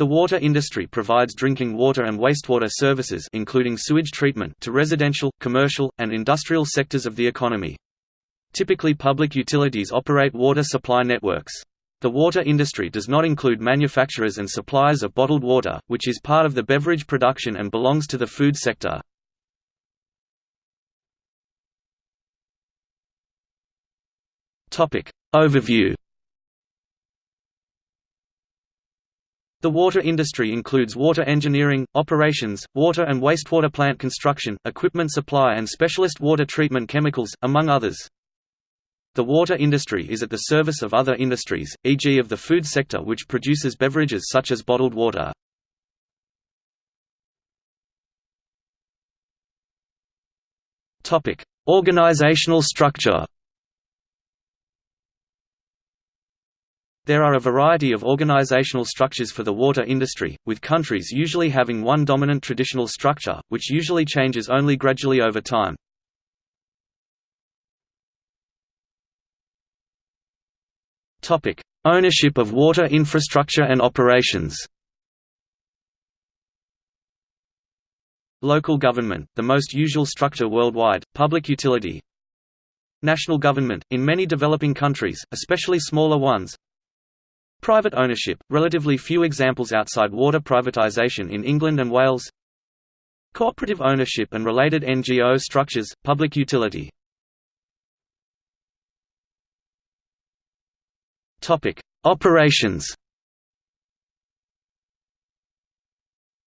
The water industry provides drinking water and wastewater services including sewage treatment to residential, commercial, and industrial sectors of the economy. Typically public utilities operate water supply networks. The water industry does not include manufacturers and suppliers of bottled water, which is part of the beverage production and belongs to the food sector. Overview The water industry includes water engineering, operations, water and wastewater plant construction, equipment supply and specialist water treatment chemicals, among others. The water industry is at the service of other industries, e.g. of the food sector which produces beverages such as bottled water. Organizational structure There are a variety of organizational structures for the water industry, with countries usually having one dominant traditional structure, which usually changes only gradually over time. Ownership of water infrastructure and operations Local government, the most usual structure worldwide, public utility. National government, in many developing countries, especially smaller ones Private ownership, relatively few examples outside water privatisation in England and Wales. Cooperative ownership and related NGO structures, public utility. Operations.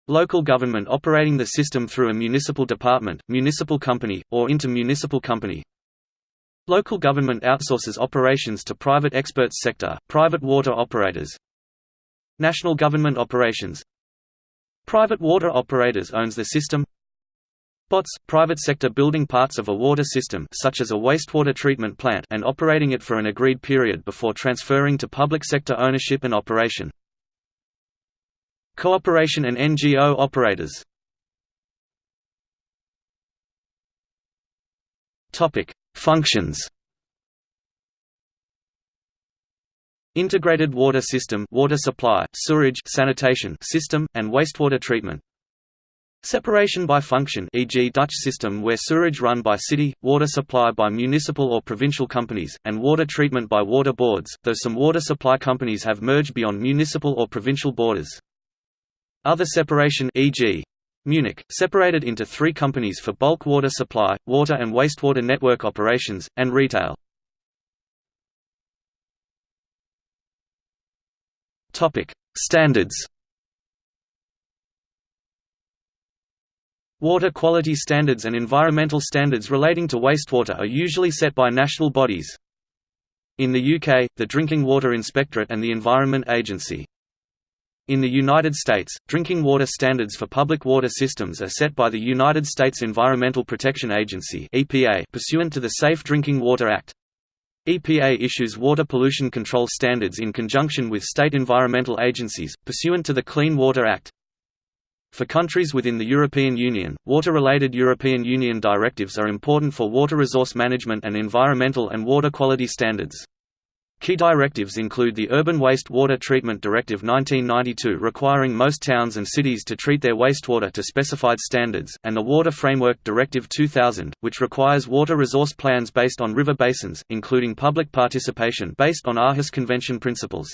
Local government operating the system through a municipal department, municipal company, or inter-municipal company. Local government outsources operations to private experts sector, private water operators. National government operations Private water operators owns the system BOTS – private sector building parts of a water system such as a wastewater treatment plant and operating it for an agreed period before transferring to public sector ownership and operation. Cooperation and NGO operators Functions Integrated water system water supply, sewerage sanitation system, and wastewater treatment Separation by function e.g. Dutch system where sewerage run by city, water supply by municipal or provincial companies, and water treatment by water boards, though some water supply companies have merged beyond municipal or provincial borders. Other separation e.g. Munich, separated into three companies for bulk water supply, water and wastewater network operations, and retail. Standards Water quality standards and environmental standards relating to wastewater are usually set by national bodies. In the UK, the Drinking Water Inspectorate and the Environment Agency. In the United States, drinking water standards for public water systems are set by the United States Environmental Protection Agency (EPA) pursuant to the Safe Drinking Water Act. EPA issues water pollution control standards in conjunction with state environmental agencies, pursuant to the Clean Water Act. For countries within the European Union, water-related European Union directives are important for water resource management and environmental and water quality standards. Key directives include the Urban Waste Water Treatment Directive 1992 requiring most towns and cities to treat their wastewater to specified standards, and the Water Framework Directive 2000, which requires water resource plans based on river basins, including public participation based on Aarhus Convention principles.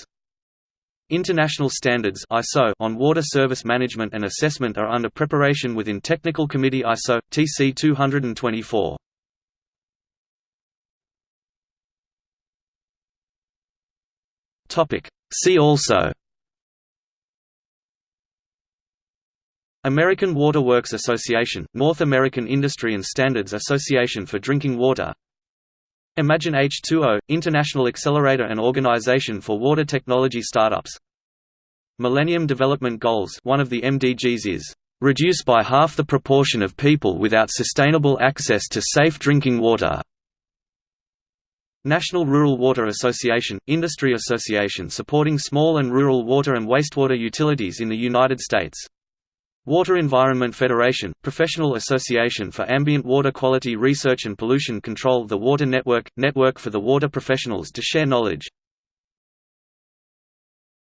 International standards ISO on water service management and assessment are under preparation within Technical Committee ISO TC 224. Topic. See also. American Water Works Association North American Industry and Standards Association for Drinking Water. Imagine H2O, International Accelerator and Organization for Water Technology Startups. Millennium Development Goals one of the MDGs is, "...reduce by half the proportion of people without sustainable access to safe drinking water." National Rural Water Association – Industry association supporting small and rural water and wastewater utilities in the United States. Water Environment Federation, professional association for ambient water quality research and pollution control The Water Network – network for the water professionals to share knowledge